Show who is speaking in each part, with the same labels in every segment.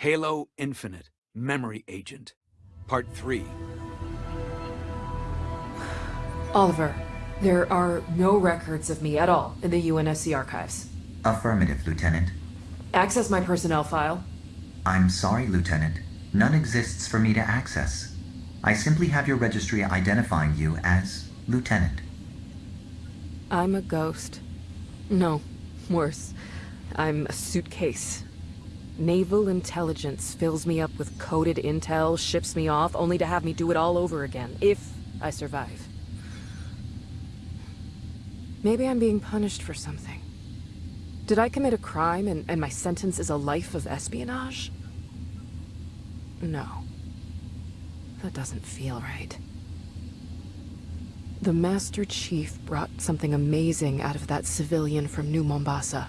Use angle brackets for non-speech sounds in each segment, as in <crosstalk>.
Speaker 1: Halo Infinite, Memory Agent. Part 3.
Speaker 2: Oliver, there are no records of me at all in the UNSC archives.
Speaker 3: Affirmative, Lieutenant.
Speaker 2: Access my personnel file.
Speaker 3: I'm sorry, Lieutenant. None exists for me to access. I simply have your registry identifying you as Lieutenant.
Speaker 2: I'm a ghost. No, worse. I'm a suitcase. Naval intelligence fills me up with coded intel, ships me off, only to have me do it all over again, if I survive. Maybe I'm being punished for something. Did I commit a crime and, and my sentence is a life of espionage? No. That doesn't feel right. The Master Chief brought something amazing out of that civilian from New Mombasa.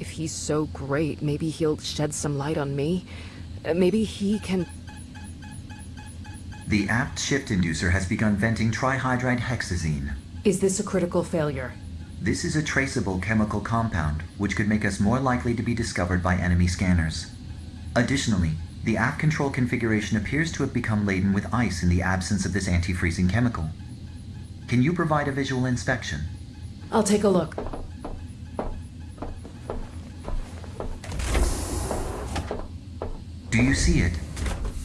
Speaker 2: If he's so great, maybe he'll shed some light on me. Uh, Maybe he can...
Speaker 3: The aft shift inducer has begun venting trihydride hexazine.
Speaker 2: Is this a critical failure?
Speaker 3: This is a traceable chemical compound, which could make us more likely to be discovered by enemy scanners. Additionally, the aft control configuration appears to have become laden with ice in the absence of this anti-freezing chemical. Can you provide a visual inspection?
Speaker 2: I'll take a look.
Speaker 3: Do you see it?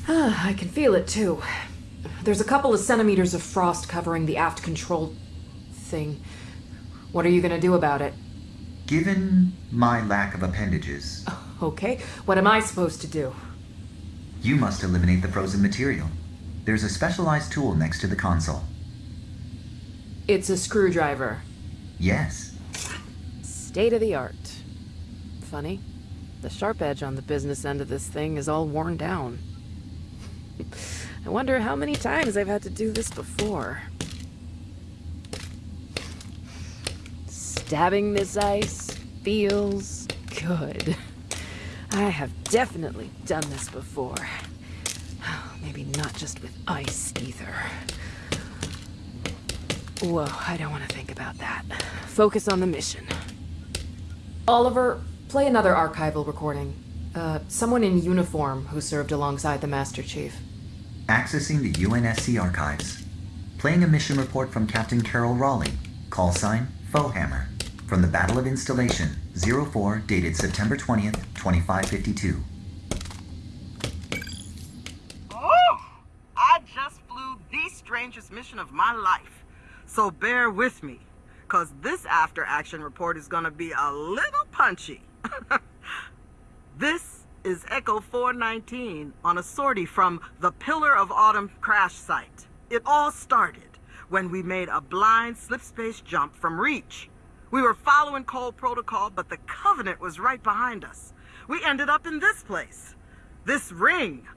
Speaker 2: Ah, I can feel it too. There's a couple of centimeters of frost covering the aft control thing. What are you gonna do about it?
Speaker 3: Given my lack of appendages, <laughs>
Speaker 2: Okay, what am I supposed to do?
Speaker 3: you must eliminate the frozen material. There's a specialized tool next to the console.
Speaker 2: It's a screwdriver.
Speaker 3: Yes,
Speaker 2: State of the art. Funny. The sharp edge on the business end of this thing is all worn down. I wonder how many times I've had to do this before. Stabbing this ice feels good. I have definitely done this before. Maybe not just with ice either. Whoa, I don't want to think about that. Focus on the mission. Oliver, play another archival recording. Uh, someone in uniform who served alongside the Master Chief.
Speaker 3: accessing the UNSC archives. Playing a mission report from Captain Carol Rawley, call sign Foehammer, from the Battle of Installation 04 dated September 20th, 2552.
Speaker 4: Oh, I just flew the strangest mission of my life. So bear with me, because this after action report is going to be a little punchy. <laughs> this is Echo 419 on a sortie from the Pillar of Autumn crash site. It all started when we made a blind slip space jump from Reach. We were following Cole Protocol, but the Covenant was right behind us. We ended up in this place, this ring.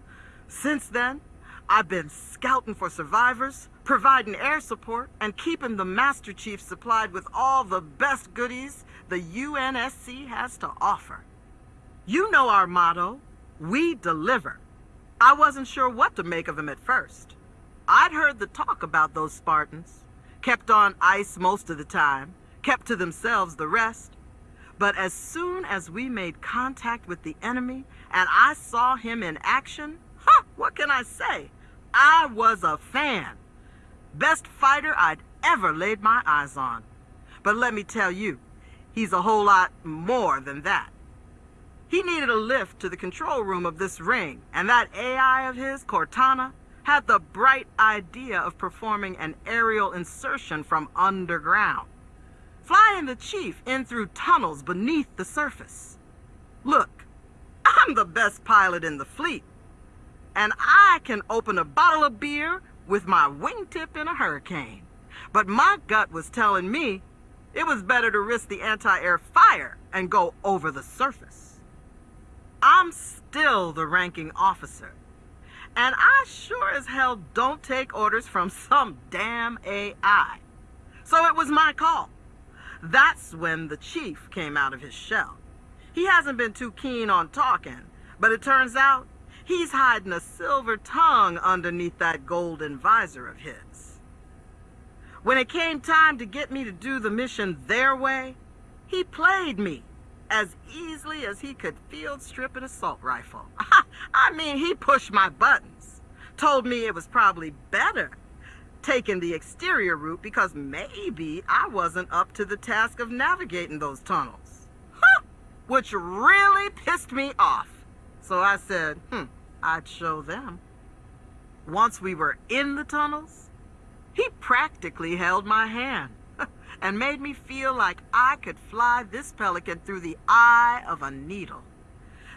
Speaker 4: Since then, I've been scouting for survivors, providing air support, and keeping the Master Chief supplied with all the best goodies the UNSC has to offer. You know our motto we deliver. I wasn't sure what to make of him at first. I'd heard the talk about those Spartans, kept on ice most of the time, kept to themselves the rest. But as soon as we made contact with the enemy and I saw him in action, huh, what can I say? I was a fan. Best fighter I'd ever laid my eyes on. But let me tell you, he's a whole lot more than that. He needed a lift to the control room of this ring, and that AI of his, Cortana, had the bright idea of performing an aerial insertion from underground, flying the chief in through tunnels beneath the surface. Look, I'm the best pilot in the fleet, and I can open a bottle of beer with my wingtip in a hurricane. But my gut was telling me it was better to risk the anti-air fire and go over the surface. I'm still the ranking officer. And I sure as hell don't take orders from some damn AI. So it was my call. That's when the chief came out of his shell. He hasn't been too keen on talking, but it turns out he's hiding a silver tongue underneath that golden visor of his. When it came time to get me to do the mission their way, he played me as easily as he could field strip an assault rifle. <laughs> I mean, he pushed my buttons. Told me it was probably better taking the exterior route because maybe I wasn't up to the task of navigating those tunnels. Which really pissed me off. So I said, hmm, I'd show them. Once we were in the tunnels, he practically held my hand <laughs> and made me feel like I could fly this pelican through the eye of a needle.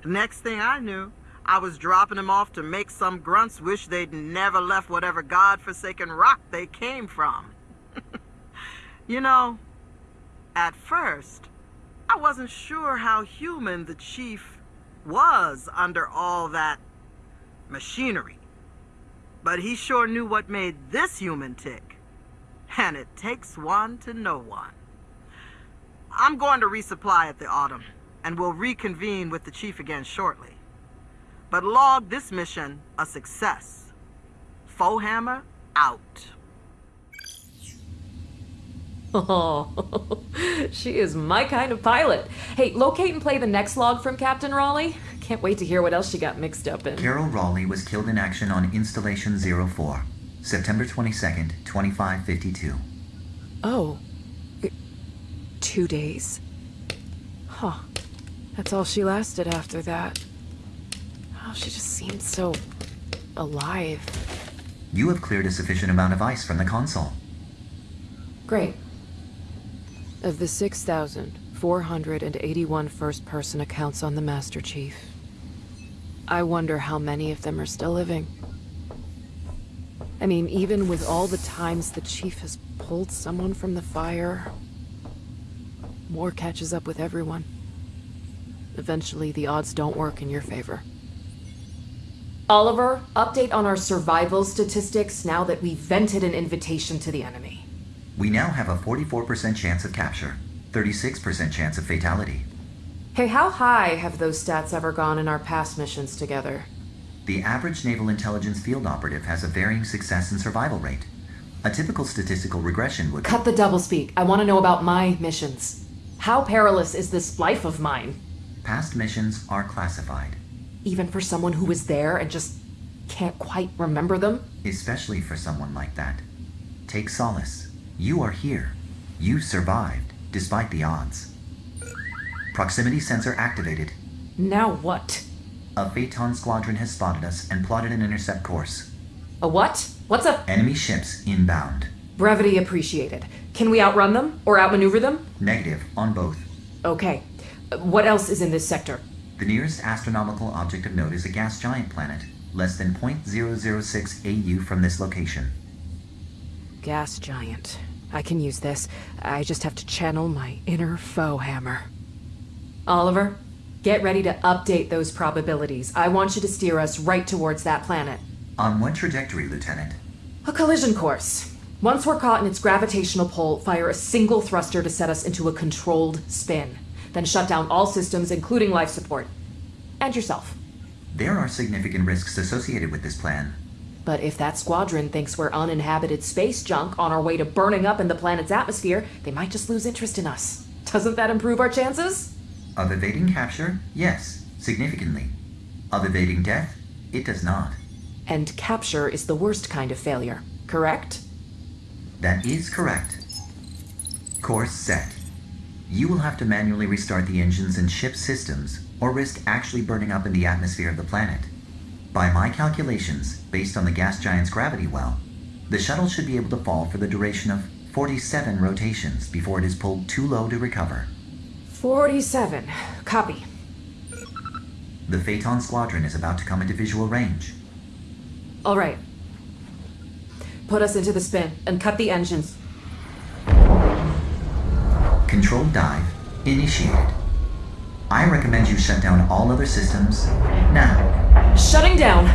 Speaker 4: Next thing I knew, I was dropping him off to make some grunts wish they'd never left whatever god-forsaken rock they came from. <laughs> you know, at first, I wasn't sure how human the chief was under all that machinery. But he sure knew what made this human tick. And it takes one to know one. I'm going to resupply at the Autumn, and we'll reconvene with the Chief again shortly. But log this mission a success. Foehammer out.
Speaker 2: Oh, <laughs> she is my kind of pilot. Hey, locate and play the next log from Captain Rawley. Can't wait to hear what else she got mixed up in.
Speaker 3: Carol Rawley was killed in action on Installation 04, September 22nd, 2552.
Speaker 2: Oh. Two days. Huh. That's all she lasted after that. Oh, she just seemed so... alive.
Speaker 3: You have cleared a sufficient amount of ice from the console.
Speaker 2: Great. Of the 6,481 first-person accounts on the Master Chief, I wonder how many of them are still living. I mean, even with all the times the Chief has pulled someone from the fire, war catches up with everyone. Eventually, the odds don't work in your favor. Oliver, update on our survival statistics now that we've vented an invitation to the enemy.
Speaker 3: We now have a 44% chance of capture, 36% chance of fatality.
Speaker 2: Hey, how high have those stats ever gone in our past missions together?
Speaker 3: The average naval intelligence field operative has a varying success and survival rate. A typical statistical regression would...
Speaker 2: Cut the doublespeak. I want to know about my missions. How perilous is this life of mine?
Speaker 3: Past missions are classified.
Speaker 2: Even for someone who was there and just can't quite remember them?
Speaker 3: Especially for someone like that. Take solace. You are here. You survived, despite the odds. Proximity sensor activated.
Speaker 2: Now what?
Speaker 3: A Phaeton squadron has spotted us and plotted an intercept course.
Speaker 2: A what? What's a...
Speaker 3: Enemy ships inbound.
Speaker 2: Brevity appreciated. Can we outrun them? Or outmaneuver them?
Speaker 3: Negative on both.
Speaker 2: Okay. What else is in this sector?
Speaker 3: The nearest astronomical object of note is a gas giant planet, less than 0.006 AU from this location.
Speaker 2: Gas giant. I can use this. I just have to channel my inner Foehammer. Oliver, get ready to update those probabilities. I want you to steer us right towards that planet.
Speaker 3: On what trajectory, Lieutenant?
Speaker 2: A collision course. Once we're caught in its gravitational pull, fire a single thruster to set us into a controlled spin. Then shut down all systems, including life support. And yourself.
Speaker 3: There are significant risks associated with this plan.
Speaker 2: But if that squadron thinks we're uninhabited space junk on our way to burning up in the planet's atmosphere, they might just lose interest in us. Doesn't that improve our chances?
Speaker 3: Of evading capture, yes, significantly. Of evading death, it does not.
Speaker 2: And capture is the worst kind of failure, correct?
Speaker 3: That is correct. Course set. You will have to manually restart the engines and ship systems, or risk actually burning up in the atmosphere of the planet. By my calculations, based on the gas giant's gravity well, the shuttle should be able to fall for the duration of 47 rotations before it is pulled too low to recover.
Speaker 2: 47. Copy.
Speaker 3: The Phaeton squadron is about to come into visual range.
Speaker 2: All right. Put us into the spin and cut the engines.
Speaker 3: Controlled dive initiated. I recommend you shut down all other systems now.
Speaker 2: Shutting down.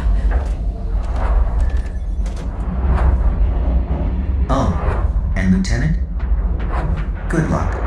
Speaker 3: Oh, and Lieutenant, good luck.